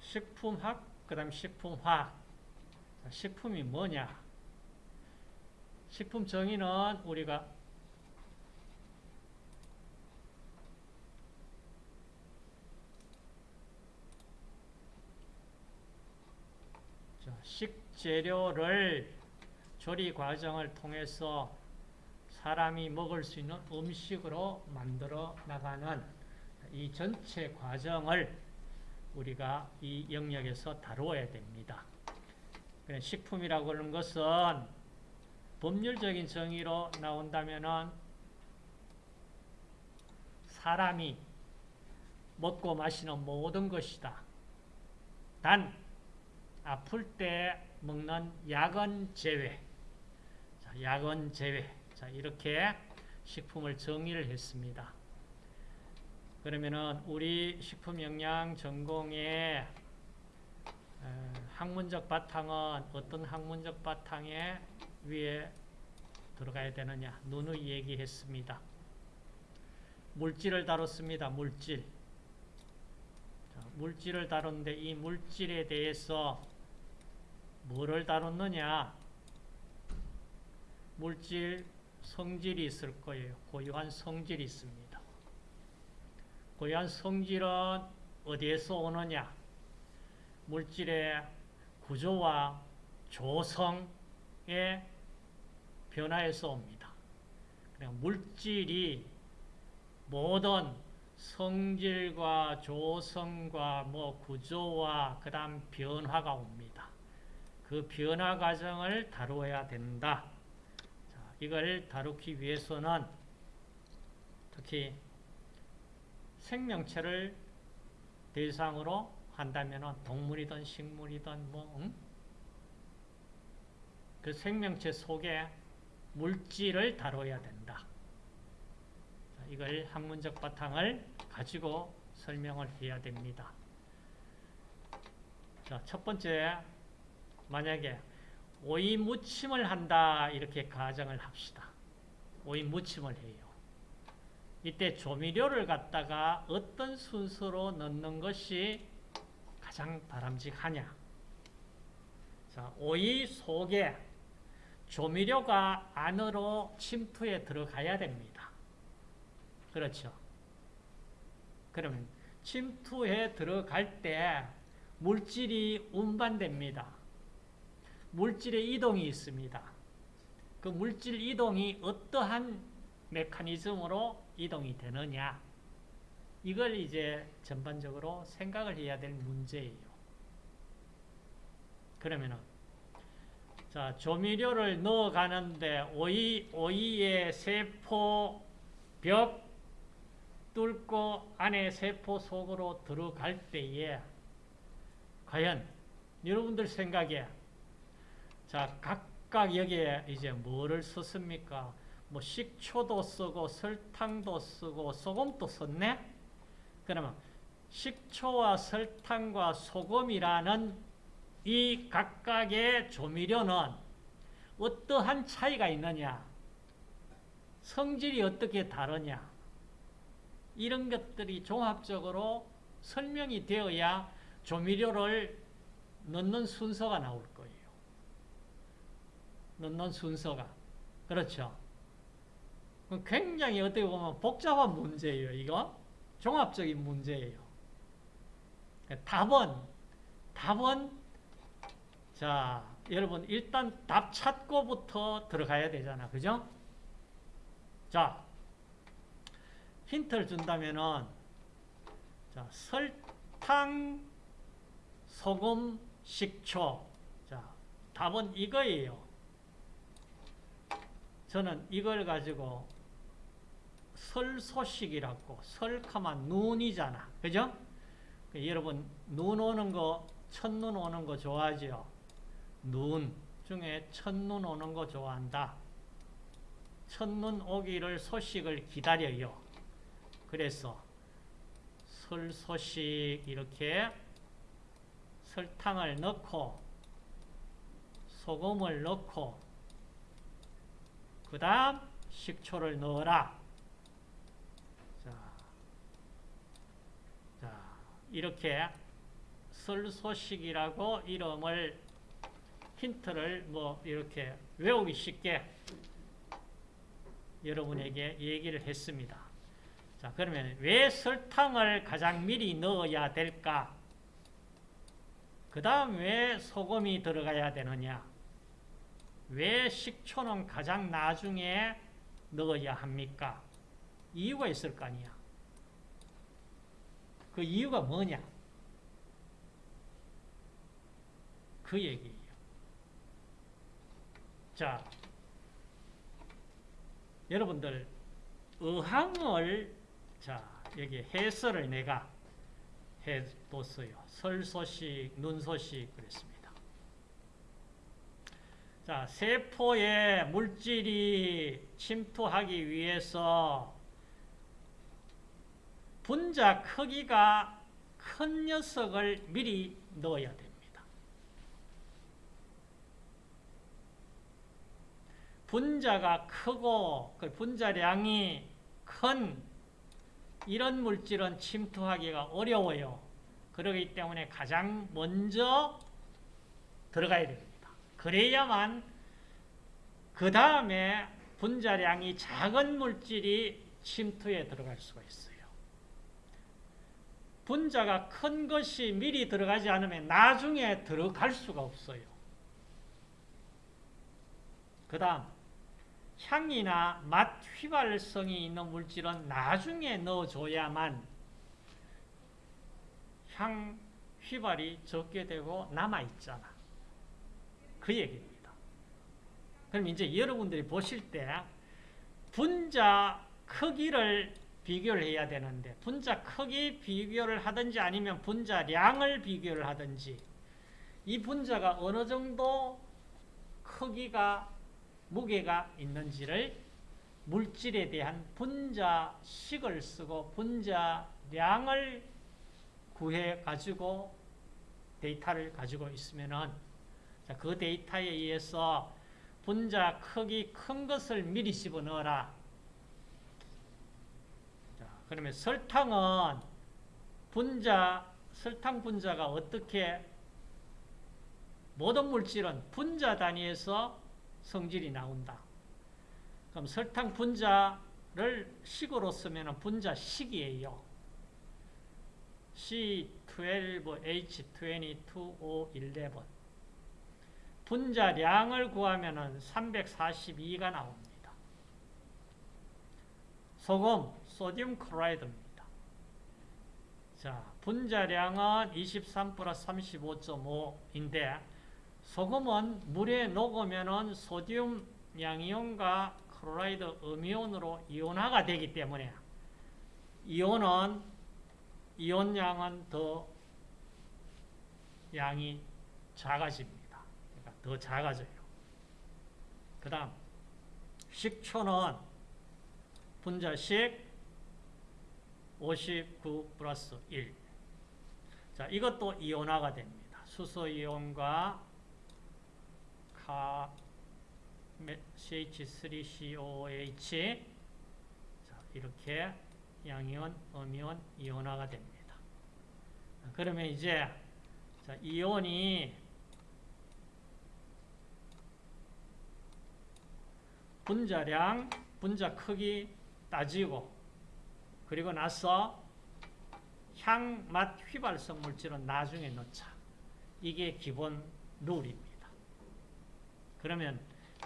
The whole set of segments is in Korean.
식품학, 그 다음 식품화학. 식품이 뭐냐? 식품 정의는 우리가 식재료를 조리 과정을 통해서 사람이 먹을 수 있는 음식으로 만들어 나가는 이 전체 과정을 우리가 이 영역에서 다루어야 됩니다. 식품이라고 하는 것은 법률적인 정의로 나온다면 사람이 먹고 마시는 모든 것이다. 단 아플 때 먹는 약은 제외. 자, 약은 제외. 자, 이렇게 식품을 정의를 했습니다. 그러면은 우리 식품 영양 전공의 학문적 바탕은 어떤 학문적 바탕에 위에 들어가야 되느냐 누누이 얘기했습니다. 물질을 다뤘습니다. 물질. 자, 물질을 다루는데 이 물질에 대해서 뭐를 다뤘느냐 물질 성질이 있을 거예요. 고유한 성질이 있습니다. 고유한 성질은 어디에서 오느냐 물질의 구조와 조성의 변화에서 옵니다. 물질이 모든 성질과 조성과 뭐 구조와 그 다음 변화가 옵니다. 그 변화 과정을 다루어야 된다. 자, 이걸 다루기 위해서는 특히 생명체를 대상으로 한다면 동물이든 식물이든 뭐 응? 그 생명체 속에 물질을 다뤄야 된다. 자, 이걸 학문적 바탕을 가지고 설명을 해야 됩니다. 자, 첫 번째 만약에 오이 무침을 한다 이렇게 가정을 합시다. 오이 무침을 해요. 이때 조미료를 갖다가 어떤 순서로 넣는 것이 가장 바람직하냐? 자, 오이 속에 조미료가 안으로 침투해 들어가야 됩니다. 그렇죠? 그러면 침투해 들어갈 때 물질이 운반됩니다. 물질의 이동이 있습니다. 그 물질 이동이 어떠한 메커니즘으로 이동이 되느냐 이걸 이제 전반적으로 생각을 해야 될 문제예요. 그러면은 자 조미료를 넣어 가는데 오이 오이의 세포 벽 뚫고 안에 세포 속으로 들어갈 때에 과연 여러분들 생각에 자 각각 여기에 이제 뭐를 썼습니까? 뭐 식초도 쓰고 설탕도 쓰고 소금도 썼네? 그러면 식초와 설탕과 소금이라는 이 각각의 조미료는 어떠한 차이가 있느냐? 성질이 어떻게 다르냐? 이런 것들이 종합적으로 설명이 되어야 조미료를 넣는 순서가 나올 거예요. 넣는 순서가. 그렇죠. 굉장히 어떻게 보면 복잡한 문제예요, 이거. 종합적인 문제예요. 답은, 답은, 자, 여러분, 일단 답 찾고부터 들어가야 되잖아. 그죠? 자, 힌트를 준다면은, 자, 설탕, 소금, 식초. 자, 답은 이거예요. 저는 이걸 가지고 설소식이라고 설카만 눈이잖아. 그죠? 그 여러분 눈 오는 거 첫눈 오는 거 좋아하죠? 눈 중에 첫눈 오는 거 좋아한다. 첫눈 오기를 소식을 기다려요. 그래서 설 소식 이렇게 설탕을 넣고 소금을 넣고 그 다음 식초를 넣어라. 자, 자, 이렇게 설소식이라고 이름을 힌트를 뭐 이렇게 외우기 쉽게 여러분에게 얘기를 했습니다. 자, 그러면 왜 설탕을 가장 미리 넣어야 될까? 그 다음 왜 소금이 들어가야 되느냐? 왜 식초는 가장 나중에 넣어야 합니까? 이유가 있을 거 아니야. 그 이유가 뭐냐? 그 얘기예요. 자, 여러분들 의항을 자 여기 해설을 내가 해뒀어요. 설 소식, 눈 소식 그랬습니다. 자, 세포에 물질이 침투하기 위해서 분자 크기가 큰 녀석을 미리 넣어야 됩니다. 분자가 크고 그 분자량이 큰 이런 물질은 침투하기가 어려워요. 그렇기 때문에 가장 먼저 들어가야 됩니다. 그래야만 그 다음에 분자량이 작은 물질이 침투에 들어갈 수가 있어요. 분자가 큰 것이 미리 들어가지 않으면 나중에 들어갈 수가 없어요. 그 다음 향이나 맛 휘발성이 있는 물질은 나중에 넣어줘야만 향 휘발이 적게 되고 남아있잖아. 그 얘기입니다. 그럼 이제 여러분들이 보실 때 분자 크기를 비교를 해야 되는데 분자 크기 비교를 하든지 아니면 분자량을 비교를 하든지 이 분자가 어느 정도 크기가 무게가 있는지를 물질에 대한 분자식을 쓰고 분자량을 구해 가지고 데이터를 가지고 있으면은 그 데이터에 의해서 분자 크기 큰 것을 미리 집어넣어라. 자, 그러면 설탕은 분자 설탕 분자가 어떻게 모든 물질은 분자 단위에서 성질이 나온다. 그럼 설탕 분자를 식으로 쓰면 분자식이에요. C12H22O11 분자량을 구하면 342가 나옵니다. 소금, sodium chloride입니다. 자, 분자량은 23 플러스 35.5인데 소금은 물에 녹으면 sodium 양이온과 chloride 음이온으로 이온화가 되기 때문에 이온은 이온량은 더 양이 작아집니다. 그러니까 더 작아져요. 그 다음 식초는 분자식 59 플러스 1. 자, 이것도 이온화가 됩니다. 수소이온과 CH3COOH 자, 이렇게 양이온, 음이온, 이온화가 됩니다. 그러면 이제 자, 이온이 분자량, 분자 크기 따지고 그리고 나서 향, 맛, 휘발성 물질은 나중에 넣자. 이게 기본 룰입니다. 그러면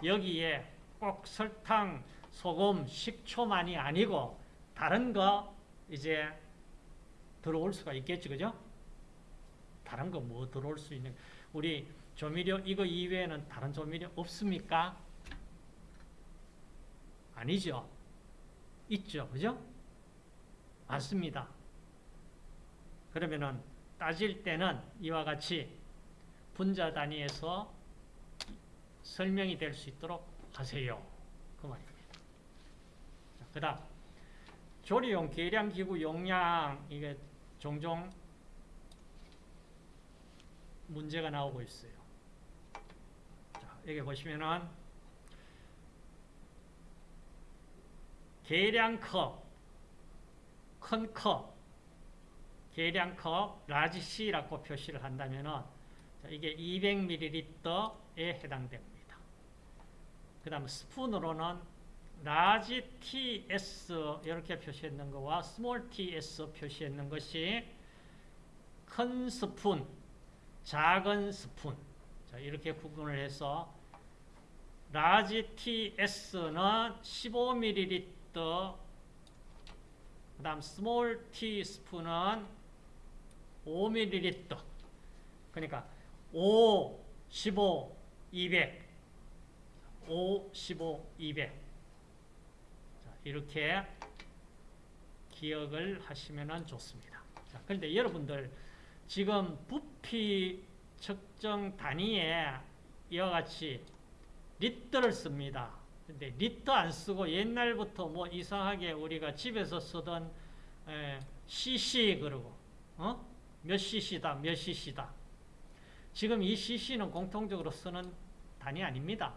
여기에 꼭 설탕, 소금, 식초만이 아니고 다른 거 이제 들어올 수가 있겠죠. 그죠? 다른 거 뭐 들어올 수 있는 우리 조미료 이거 이외에는 다른 조미료 없습니까? 아니죠. 있죠. 그죠? 맞습니다. 그러면은 따질 때는 이와 같이 분자 단위에서 설명이 될 수 있도록 하세요. 그 말입니다. 그 다음 조리용 계량기구 용량 이게 종종 문제가 나오고 있어요. 자, 여기 보시면은 계량컵, 큰 컵, 계량컵 large C라고 표시를 한다면은 자, 이게 200ml에 해당됩니다. 그 다음 스푼으로는 large TS 이렇게 표시했는 거와 small TS 표시했는 것이 큰 스푼, 작은 스푼 자, 이렇게 구분을 해서 large TS는 15ml 그 다음 small 티스푼은 5ml 그러니까 5, 15, 200 5, 15, 200 자, 이렇게 기억을 하시면 좋습니다. 자, 그런데 여러분들 지금 부피 측정 단위에 이와 같이 리터를 씁니다. 근데 리터 안 쓰고 옛날부터 뭐 이상하게 우리가 집에서 쓰던 에, cc 그러고 어? 몇 cc다 몇 cc다 지금 이 cc는 공통적으로 쓰는 단위 아닙니다.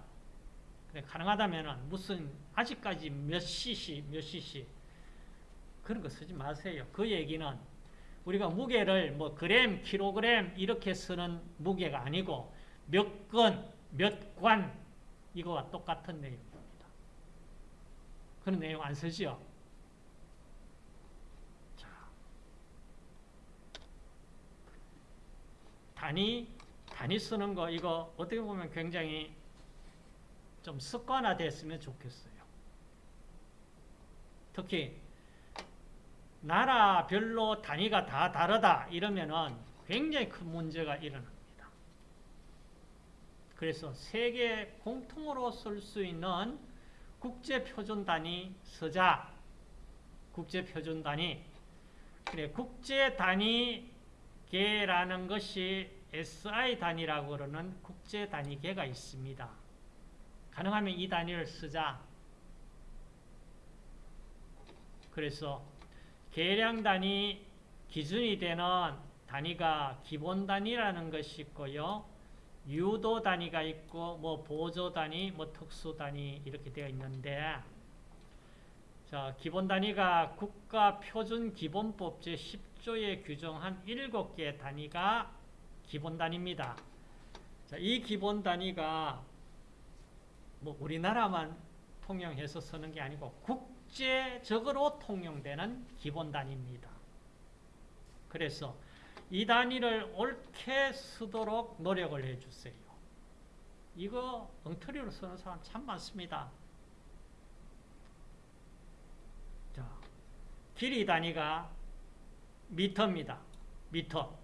가능하다면 무슨 아직까지 몇 cc 몇 cc 그런 거 쓰지 마세요. 그 얘기는 우리가 무게를 뭐 그램, 킬로그램 이렇게 쓰는 무게가 아니고 몇 건, 몇 관 이거와 똑같은 내용입니다. 그런 내용 안 쓰지요? 자, 단위, 단위 쓰는 거 이거 어떻게 보면 굉장히 좀 습관화됐으면 좋겠어요. 특히 나라별로 단위가 다 다르다 이러면은 굉장히 큰 문제가 일어납니다. 그래서 세계 공통으로 쓸 수 있는 국제표준 단위 서자 국제표준 단위 그래 국제 단위계라는 것이 SI 단위라고 그러는 국제 단위계가 있습니다. 가능하면 이 단위를 쓰자. 그래서 계량 단위 기준이 되는 단위가 기본 단위라는 것이 있고요. 유도 단위가 있고 뭐 보조 단위, 뭐 특수 단위 이렇게 되어 있는데 자, 기본 단위가 국가 표준 기본법 제 10조에 규정한 7개의 단위가 기본 단위입니다. 자, 이 기본 단위가 뭐 우리나라만 통용해서 쓰는 게 아니고 국제적으로 통용되는 기본 단위입니다. 그래서 이 단위를 옳게 쓰도록 노력을 해주세요. 이거 엉터리로 쓰는 사람 참 많습니다. 자, 길이 단위가 미터입니다. 미터.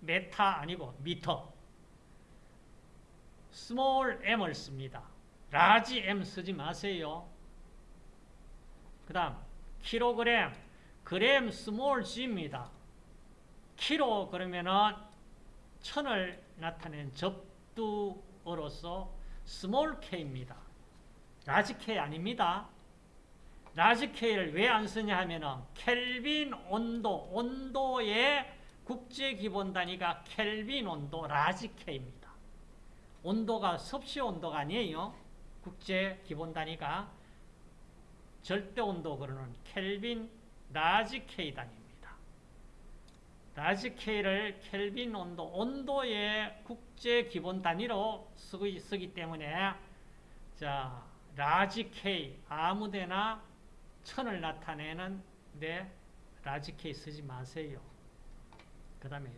메타 아니고 미터. small m을 씁니다. large m 쓰지 마세요. 그 다음 킬로그램, 그램 small g입니다. 키로 그러면은 천을 나타낸 접두어로서 small k입니다. large k 아닙니다. large k를 왜 안 쓰냐 하면은 켈빈 온도, 온도의 국제 기본 단위가 켈빈 온도 large k입니다. 온도가 섭씨 온도가 아니에요. 국제 기본 단위가 절대 온도 그러는 켈빈 large k 단위입니다. large K를 켈빈 온도, 온도의 국제 기본 단위로 쓰기, 쓰기 때문에 자, large K 아무데나 천을 나타내는 데 large K 쓰지 마세요. 그 다음에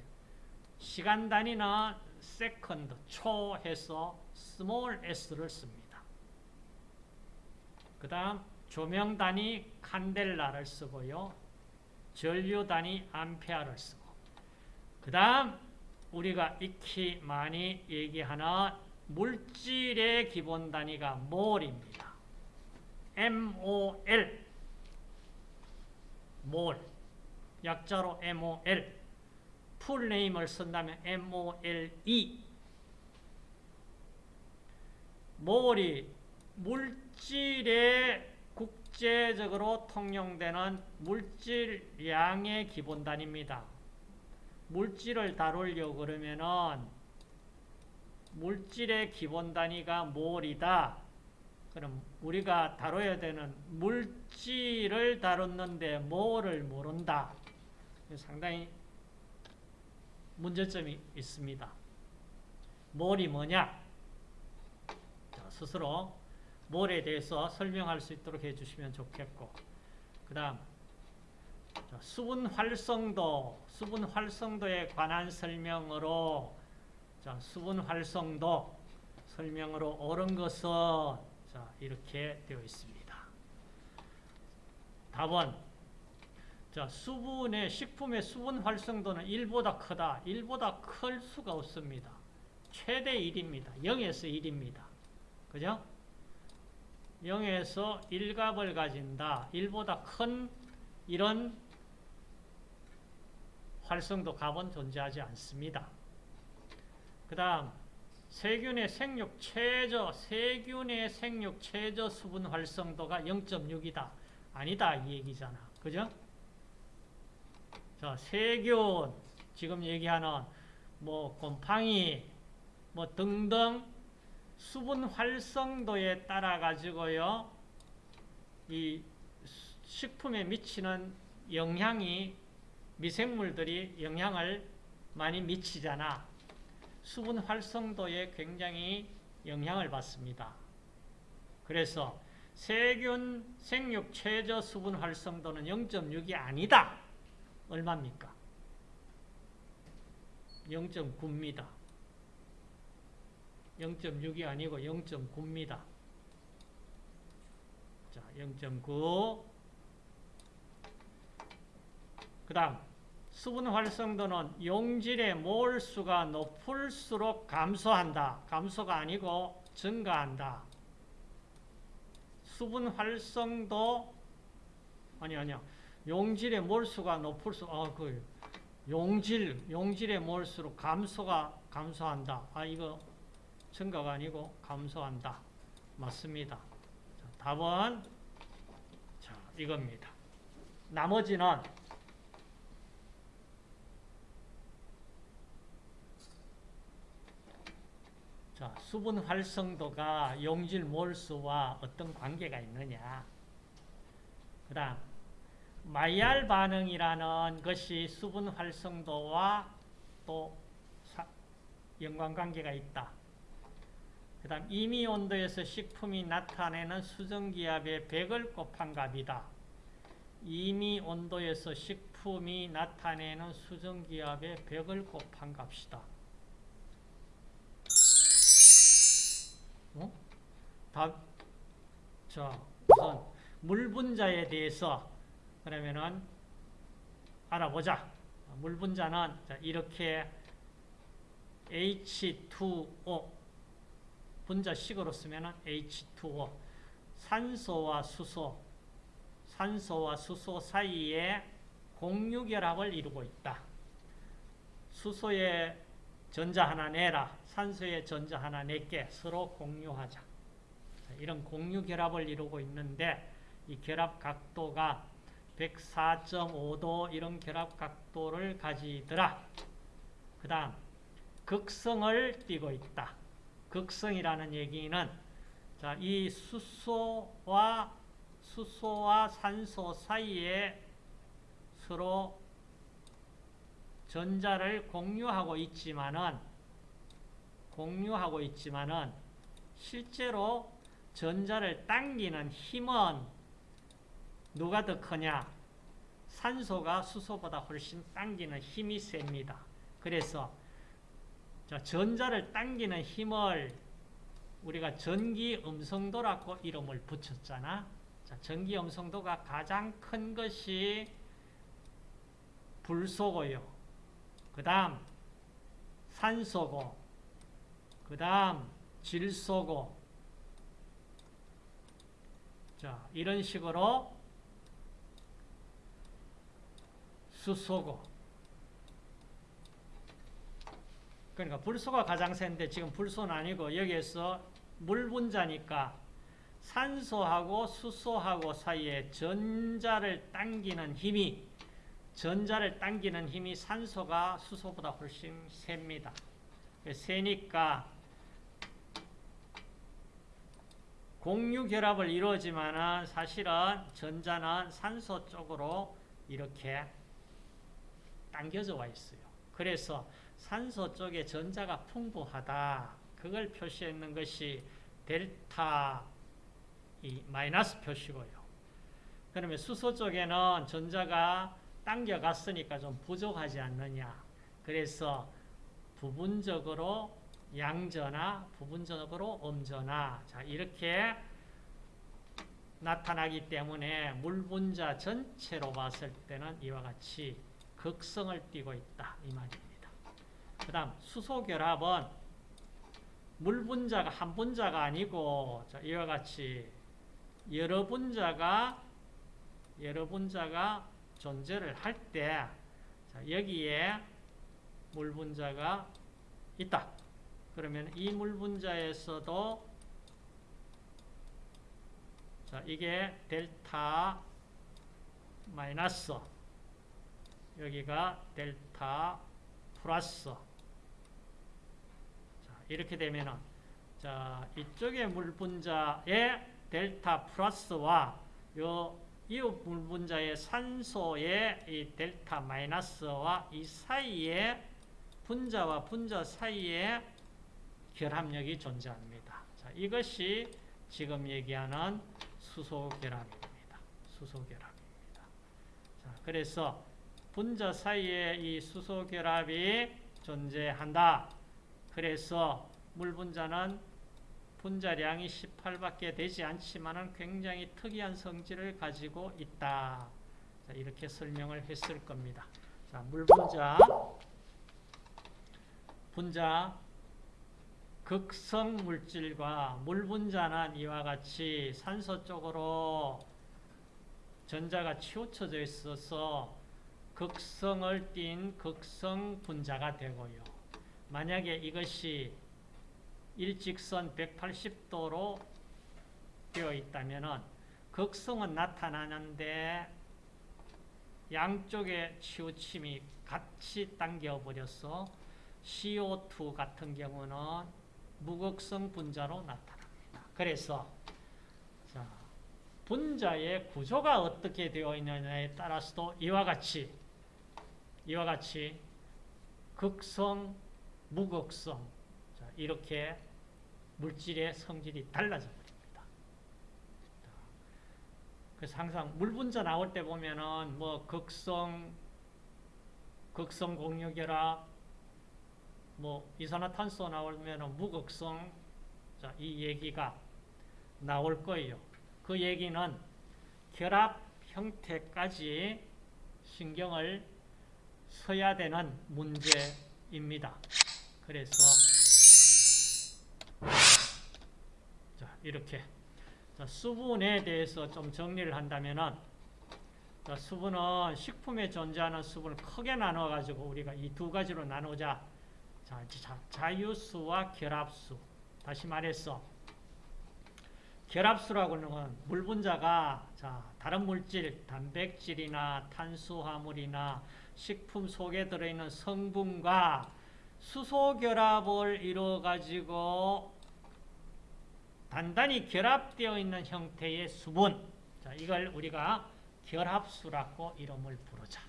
시간 단위는 second, 초 해서 small s를 씁니다. 그 다음 조명 단위 칸델라를 쓰고요. 전류 단위 암페아를 쓰고 그 다음 우리가 익히 많이 얘기하는 물질의 기본 단위가 몰입니다. MOL 몰 약자로 MOL 풀네임을 쓴다면 MOLE 몰이 물질의 국제적으로 통용되는 물질량의 기본 단위입니다. 물질을 다루려고 그러면은 물질의 기본 단위가 몰이다. 그럼 우리가 다뤄야 되는 물질을 다뤘는데 몰을 모른다. 상당히 문제점이 있습니다. 몰이 뭐냐? 자, 스스로 몰에 대해서 설명할 수 있도록 해주시면 좋겠고 그 다음 수분 활성도, 수분 활성도에 관한 설명으로 자, 수분 활성도 설명으로 옳은 것은 자, 이렇게 되어 있습니다. 답은 자, 수분의 식품의 수분 활성도는 1보다 크다. 1보다 클 수가 없습니다. 최대 1입니다. 0에서 1입니다. 그죠? 0에서 1값을 가진다. 1보다 큰 이런 활성도 값은 존재하지 않습니다. 그 다음 세균의 생육 최저 세균의 생육 최저 수분 활성도가 0.6이다. 아니다 이 얘기잖아. 그죠? 자, 세균 지금 얘기하는 뭐 곰팡이 뭐 등등 수분 활성도에 따라 가지고요. 이 식품에 미치는 영향이 미생물들이 영향을 많이 미치잖아. 수분 활성도에 굉장히 영향을 받습니다. 그래서 세균 생육 최저 수분 활성도는 0.6이 아니다. 얼마입니까? 0.9입니다. 0.6이 아니고 0.9입니다. 자, 0.9. 그 다음, 수분 활성도는 용질의 몰수가 높을수록 감소한다. 감소가 아니고 증가한다. 수분 활성도 아니 아니야. 용질의 몰수가 높을수록 아, 그 용질 용질의 몰수로 감소가 감소한다. 아 이거 증가가 아니고 감소한다. 맞습니다. 자, 답은 자 이겁니다. 나머지는 자, 수분 활성도가 용질 몰수와 어떤 관계가 있느냐. 그 다음, 마이알 반응이라는 것이 수분 활성도와 또 연관관계가 있다. 그 다음, 임의 온도에서 식품이 나타내는 수정기압의 100을 곱한 값이다. 임의 온도에서 식품이 나타내는 수정기압의 100을 곱한 값이다. 어? 답, 자, 우선 물 분자에 대해서 그러면은 알아보자. 물 분자는 이렇게 H2O 분자식으로 쓰면은 H2O 산소와 수소 산소와 수소 사이에 공유결합을 이루고 있다. 수소의 전자 하나 내라. 산소의 전자 하나 내게 서로 공유하자. 이런 공유 결합을 이루고 있는데 이 결합 각도가 104.5도 이런 결합 각도를 가지더라. 그 다음 극성을 띠고 있다. 극성이라는 얘기는 자, 이 수소와 수소와 산소 사이에 서로 전자를 공유하고 있지만은 공유하고 있지만은 실제로 전자를 당기는 힘은 누가 더 크냐? 산소가 수소보다 훨씬 당기는 힘이 셉니다. 그래서 전자를 당기는 힘을 우리가 전기 음성도라고 이름을 붙였잖아. 자, 전기 음성도가 가장 큰 것이 불소고요. 그 다음 산소고 그 다음 질소고 자 이런 식으로 수소고 그러니까 불소가 가장 센데 지금 불소는 아니고 여기에서 물 분자니까 산소하고 수소하고 사이에 전자를 당기는 힘이 전자를 당기는 힘이 산소가 수소보다 훨씬 셉니다. 세니까 공유 결합을 이루어지만 사실은 전자는 산소 쪽으로 이렇게 당겨져 와 있어요. 그래서 산소 쪽에 전자가 풍부하다. 그걸 표시했는 것이 델타 이 마이너스 표시고요. 그러면 수소 쪽에는 전자가 당겨갔으니까 좀 부족하지 않느냐. 그래서 부분적으로 양전화, 부분적으로 음전화. 자, 이렇게 나타나기 때문에 물 분자 전체로 봤을 때는 이와 같이 극성을 띠고 있다. 이 말입니다. 그 다음 수소 결합은 물 분자가 한 분자가 아니고 자, 이와 같이 여러 분자가 여러 분자가 존재를 할 때 여기에 물 분자가 있다. 그러면 이 물 분자에서도 자, 이게 델타 마이너스 여기가 델타 플러스 자, 이렇게 되면은 자, 이쪽의 물 분자의 델타 플러스와 요 이웃 물 분자의 산소의 이 델타 마이너스와 이 사이에 분자와 분자 사이에 결합력이 존재합니다. 자, 이것이 지금 얘기하는 수소 결합입니다. 수소 결합입니다. 자, 그래서 분자 사이에 이 수소 결합이 존재한다. 그래서 물 분자는 분자량이 18밖에 되지 않지만 굉장히 특이한 성질을 가지고 있다. 자, 이렇게 설명을 했을 겁니다. 자, 물 분자 분자 극성 물질과 물 분자는 이와 같이 산소 쪽으로 전자가 치우쳐져 있어서 극성을 띤 극성 분자가 되고요. 만약에 이것이 일직선 180도로 되어 있다면 극성은 나타나는데 양쪽의 치우침이 같이 당겨버려서 CO2 같은 경우는 무극성 분자로 나타납니다. 그래서 자, 분자의 구조가 어떻게 되어 있느냐에 따라서도 이와 같이 이와 같이 극성, 무극성 자, 이렇게 물질의 성질이 달라져 버립니다. 그래서 항상 물 분자 나올 때 보면은 뭐 극성, 극성 공유결합 뭐 이산화탄소 나오면 무극성 자, 이 얘기가 나올 거예요. 그 얘기는 결합 형태까지 신경을 써야 되는 문제입니다. 그래서 자, 이렇게 자, 수분에 대해서 좀 정리를 한다면은 자, 수분은 식품에 존재하는 수분을 크게 나눠 가지고 우리가 이 두 가지로 나누자. 자, 자, 자 유수와 결합수. 다시 말해서 결합수라고는 건 물분자가 자, 다른 물질, 단백질이나 탄수화물이나 식품 속에 들어있는 성분과 수소 결합을 이루어 가지고 단단히 결합되어 있는 형태의 수분. 자, 이걸 우리가 결합수라고 이름을 부르자.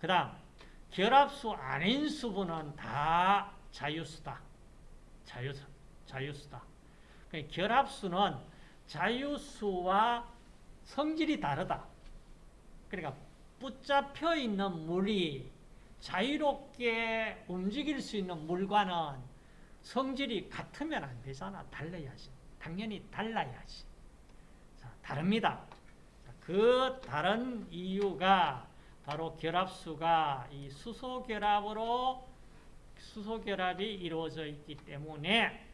그 다음, 결합수 아닌 수분은 다 자유수다. 자유수, 자유수다. 그러니까 결합수는 자유수와 성질이 다르다. 그러니까 붙잡혀 있는 물이 자유롭게 움직일 수 있는 물과는 성질이 같으면 안 되잖아. 달라야지. 당연히 달라야지. 자, 다릅니다. 그 다른 이유가 바로 결합수가 이 수소 결합으로 수소 결합이 이루어져 있기 때문에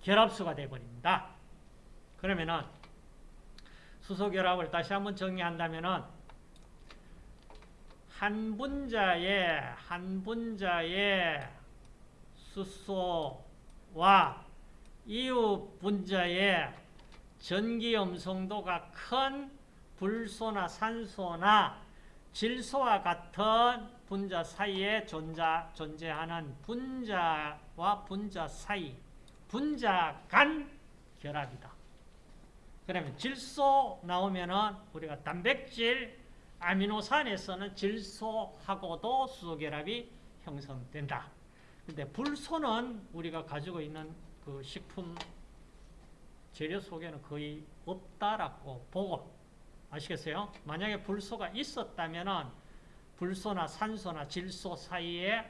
결합수가 되어버립니다. 그러면은 수소 결합을 다시 한번 정리한다면은 한 분자의 한 분자의 수소와 이웃 분자의 전기 음성도가 큰 불소나 산소나 질소와 같은 분자 사이에 존재, 존재하는 분자와 분자 사이, 분자 간 결합이다. 그러면 질소 나오면은 우리가 단백질, 아미노산에서는 질소하고도 수소결합이 형성된다. 근데 불소는 우리가 가지고 있는 그 식품 재료 속에는 거의 없다라고 보고 아시겠어요? 만약에 불소가 있었다면은 불소나 산소나 질소 사이에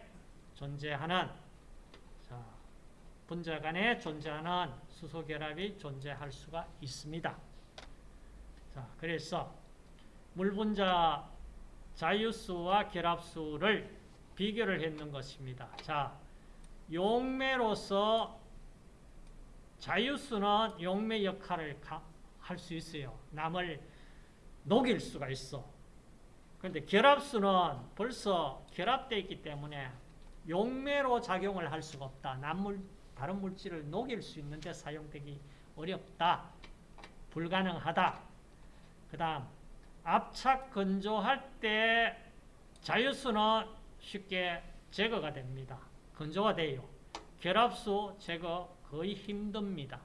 존재하는 자, 분자 간에 존재하는 수소 결합이 존재할 수가 있습니다. 자, 그래서 물 분자 자유수와 결합수를 비교를 했는 것입니다. 자, 용매로서 자유수는 용매 역할을 할 수 있어요. 남을 녹일 수가 있어. 그런데 결합수는 벌써 결합되어 있기 때문에 용매로 작용을 할 수가 없다. 남물, 다른 물질을 녹일 수 있는데 사용되기 어렵다. 불가능하다. 그 다음 압착 건조할 때 자유수는 쉽게 제거가 됩니다. 건조가 돼요. 결합수 제거 거의 힘듭니다.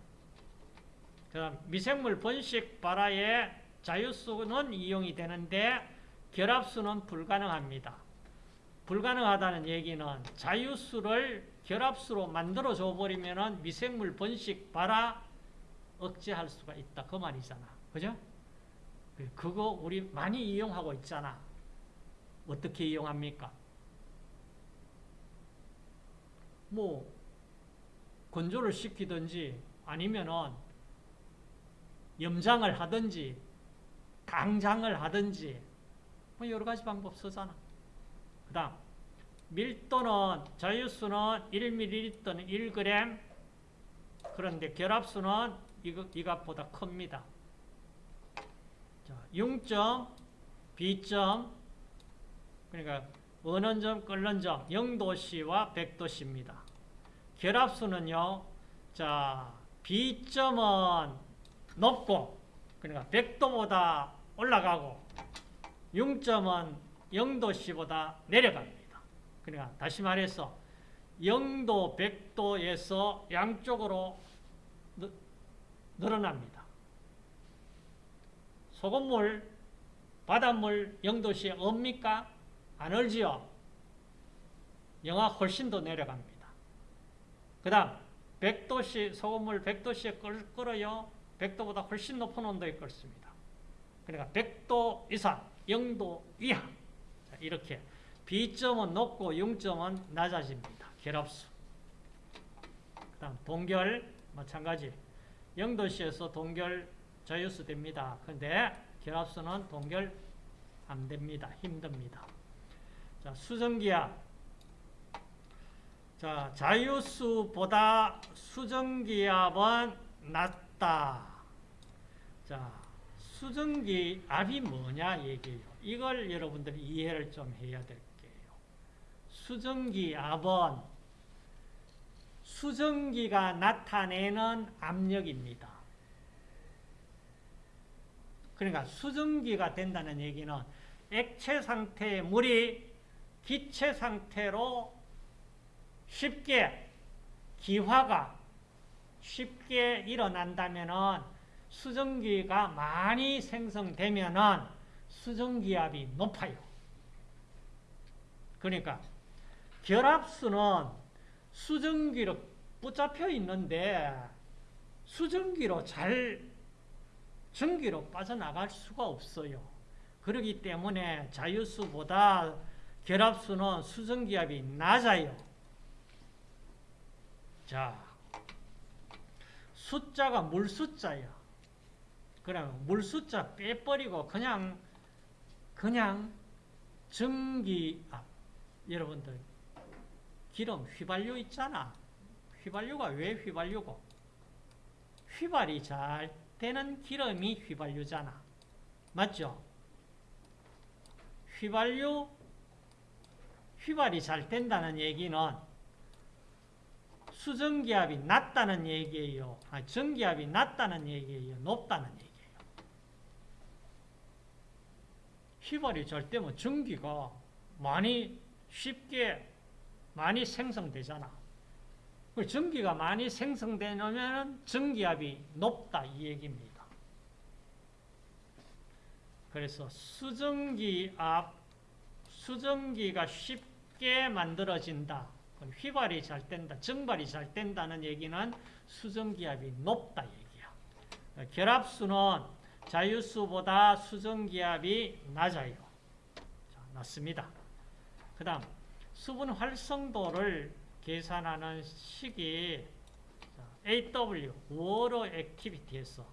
그 다음 미생물 번식 발화에 자유수는 이용이 되는데 결합수는 불가능합니다. 불가능하다는 얘기는 자유수를 결합수로 만들어 줘 버리면 미생물 번식 발화 억제할 수가 있다. 그 말이잖아. 그죠? 그거 우리 많이 이용하고 있잖아. 어떻게 이용합니까? 뭐 건조를 시키든지 아니면은 염장을 하든지 강장을 하든지 뭐 여러 가지 방법 쓰잖아. 그 다음 밀도는 자유수는 1ml는 1g 그런데 결합수는 이거, 이것보다 큽니다. 자, 0점, B점 그러니까 어는 점, 끓는 점 0도씨와 100도씨입니다. 결합수는요. 자, B점은 높고 그러니까 100도보다 올라가고 0점은 0도씨보다 내려갑니다. 그러니까 다시 말해서 0도, 100도에서 양쪽으로 늘어납니다. 소금물, 바닷물 0도씨에 없니까? 안 얼지요? 영하 훨씬 더 내려갑니다. 그 다음 100도씨, 소금물 100도씨에 끓어요. 100도보다 훨씬 높은 온도에 끓습니다. 그러니까 100도 이상, 0도 이하 자, 이렇게 B점은 높고 0점은 낮아집니다. 결합수. 그 다음 동결 마찬가지 0도씨에서 동결 자유수 됩니다. 그런데 결합수는 동결 안 됩니다. 힘듭니다. 자, 수증기압. 자, 자유수보다 수증기압은 낮다. 자, 수증기 압이 뭐냐 얘기예요. 이걸 여러분들이 이해를 좀 해야 될 게요. 수증기 압은 수증기가 나타내는 압력입니다. 그러니까 수증기가 된다는 얘기는 액체 상태의 물이 기체 상태로 쉽게 기화가 쉽게 일어난다면 수증기가 많이 생성되면 수증기압이 높아요. 그러니까 결합수는 수증기로 붙잡혀 있는데 수증기로 잘 전기로 빠져나갈 수가 없어요. 그렇기 때문에 자유수보다 결합수는 수증기압이 낮아요. 자, 숫자가 물 숫자야. 그럼 물 숫자 빼버리고 그냥 그냥 전기압 여러분들 기름 휘발유 있잖아. 휘발유가 왜 휘발유고? 휘발이 잘 되는 기름이 휘발유잖아. 맞죠? 휘발유, 휘발이 잘 된다는 얘기는 수증기압이 낮다는 얘기예요. 아, 전기압이 낮다는 얘기예요. 높다는 얘기예요. 휘발이 잘 되면 전기가 많이 쉽게 많이 생성되잖아. 전기가 많이 생성되면 전기압이 높다 이 얘기입니다. 그래서 수증기 앞 수증기가 쉽게 만들어진다. 휘발이 잘 된다. 증발이 잘 된다는 얘기는 수증기압이 높다 얘기야. 결합수는 자유수보다 수증기압이 낮아요. 자, 낮습니다. 그 다음 수분 활성도를 계산하는 식이 AW, water activity에서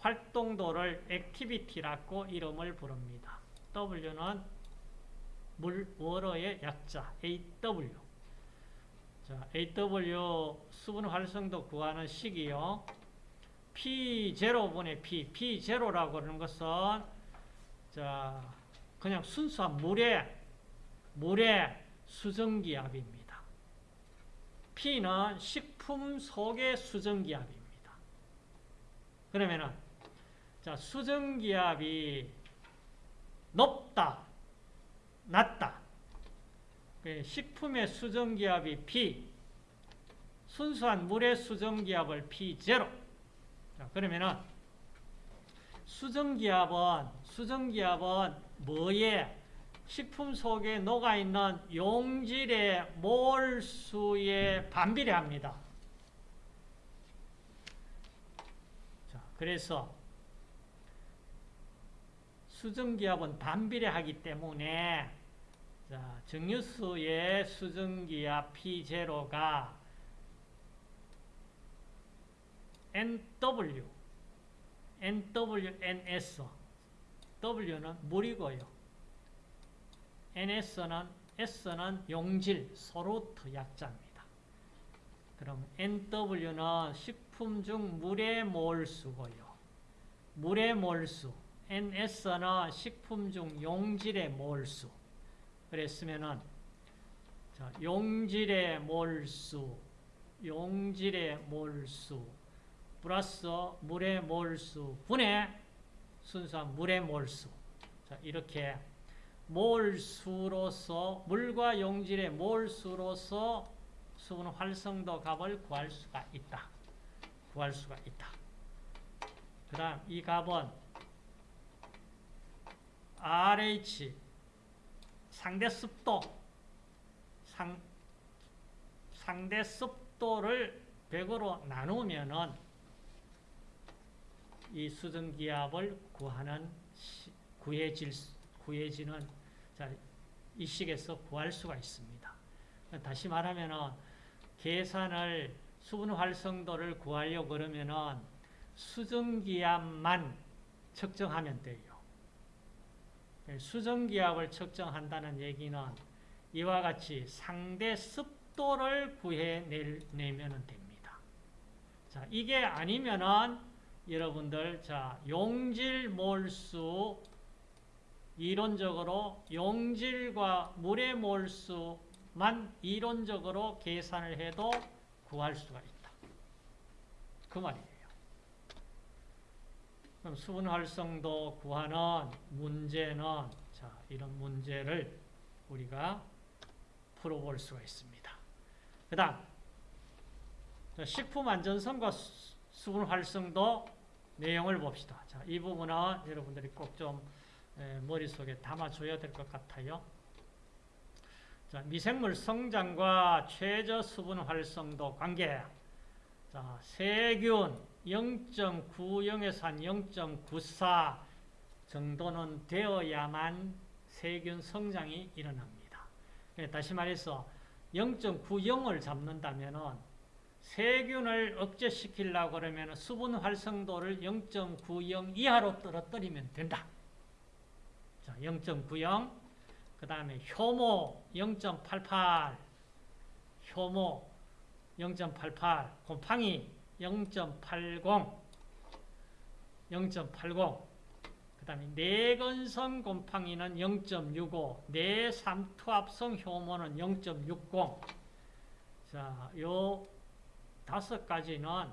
활동도를 activity라고 이름을 부릅니다. W는 물, 워러의 약자 AW. 자, AW 수분 활성도 구하는 식이요. P0분의 P, P0라고 그러는 것은 자, 그냥 순수한 물의 물의 수증기압입니다. P는 식품 속의 수증기압입니다. 그러면은 자, 수증기압이 높다, 낮다. 그 식품의 수증기압이 P, 순수한 물의 수증기압을 P0. 자, 그러면은 수증기압은 수증기압은 뭐에 식품 속에 녹아있는 용질의 몰수에 반비례합니다. 자, 그래서 수증기압은 반비례하기 때문에 자, 정유수의 수증기압 P0가 NW, NWNS, W는 물이고요. NS는 S는 용질, 소루트 약자입니다. 그럼 NW는 식품 중 물의 몰수고요. 물의 몰수. NS는 식품 중 용질의 몰수. 그랬으면은 자, 용질의 몰수, 용질의 몰수 플러스 물의 몰수 분의 순수한 물의 몰수. 자, 이렇게 몰수로서 물과 용질의 몰수로서 수분 활성도 값을 구할 수가 있다. 구할 수가 있다. 그 다음 이 값은 RH 상대 습도 상, 상대 습도를 100으로 나누면은 이 수증 기압을 구하는 구해질 구해지는 자, 이 식에서 구할 수가 있습니다. 다시 말하면은 계산을 수분 활성도를 구하려고 그러면은 수증 기압만 측정하면 돼요. 수증 기압을 측정한다는 얘기는 이와 같이 상대 습도를 구해내면 됩니다. 자, 이게 아니면은 여러분들 자 용질 몰수 이론적으로 용질과 물의 몰수만 이론적으로 계산을 해도 구할 수가 있다. 그 말이에요. 그럼 수분 활성도 구하는 문제는 자, 이런 문제를 우리가 풀어볼 수가 있습니다. 그 다음 식품 안전성과 수분 활성도 내용을 봅시다. 자, 이 부분은 여러분들이 꼭 좀 머릿속에 담아줘야 될 것 같아요. 자, 미생물 성장과 최저 수분 활성도 관계. 자, 세균 0.90에서 한 0.94 정도는 되어야만 세균 성장이 일어납니다. 다시 말해서 0.90을 잡는다면 세균을 억제시키려고 그러면 수분 활성도를 0.90 이하로 떨어뜨리면 된다. 자, 0.90. 그 다음에 효모 0.88. 효모 0.88. 곰팡이 0.80. 0.80. 그 다음에 내건성 곰팡이는 0.65. 내삼투압성 효모는 0.60. 자, 요 다섯 가지는,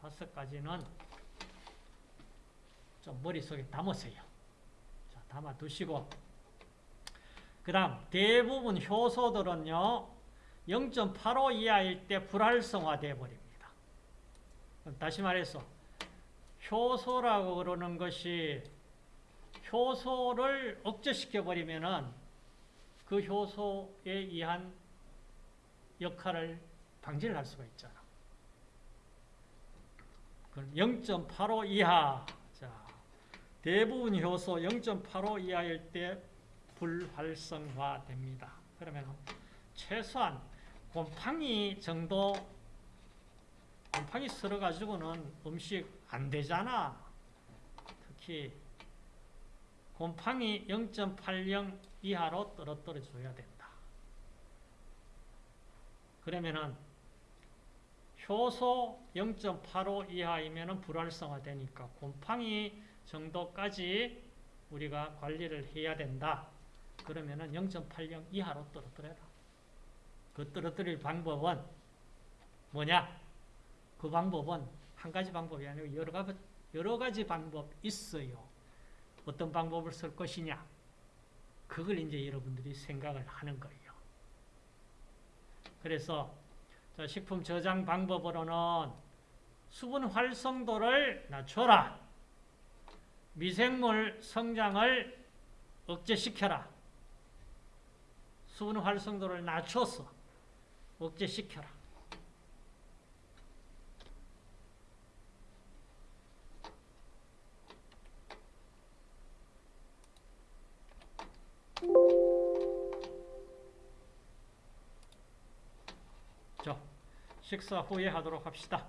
다섯 가지는 좀 머릿속에 담으세요. 담아 두시고 그 다음 대부분 효소들은요 0.85 이하일 때 불활성화 되어 버립니다. 다시 말해서 효소라고 그러는 것이 효소를 억제시켜 버리면은 그 효소에 의한 역할을 방지를 할 수가 있잖아. 그럼 0.85 이하. 자, 대부분 효소 0.85 이하일 때 불활성화 됩니다. 그러면 최소한 곰팡이 정도 곰팡이 쓸어 가지고는 음식 안 되잖아. 특히 곰팡이 0.80 이하로 떨어뜨려 줘야 된다. 그러면은 효소 0.85 이하이면은 불활성화 되니까 곰팡이 정도까지 우리가 관리를 해야 된다. 그러면 은 0.80 이하로 떨어뜨려라. 그 떨어뜨릴 방법은 뭐냐? 그 방법은 한 가지 방법이 아니고 여러 가지, 여러 가지 방법 있어요. 어떤 방법을 쓸 것이냐? 그걸 이제 여러분들이 생각을 하는 거예요. 그래서 자, 식품 저장 방법으로는 수분 활성도를 낮춰라. 미생물 성장을 억제시켜라. 수분 활성도를 낮춰서 억제시켜라. 식사 후에 하도록 합시다.